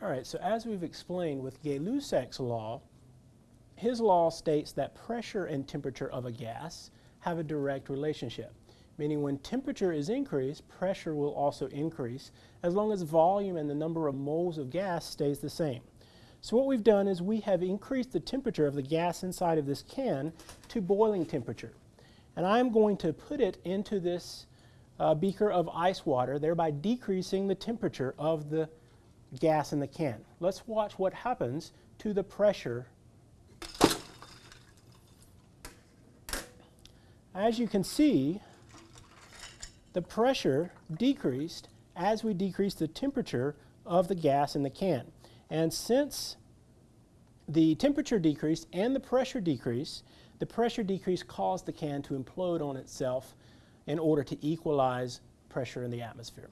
All right, so as we've explained with Gay-Lussac's law, his law states that pressure and temperature of a gas have a direct relationship, meaning when temperature is increased, pressure will also increase as long as volume and the number of moles of gas stays the same. So what we've done is we have increased the temperature of the gas inside of this can to boiling temperature. And I'm going to put it into this uh, beaker of ice water, thereby decreasing the temperature of the gas in the can. Let's watch what happens to the pressure. As you can see, the pressure decreased as we decreased the temperature of the gas in the can. And since the temperature decreased and the pressure decreased, the pressure decrease caused the can to implode on itself in order to equalize pressure in the atmosphere.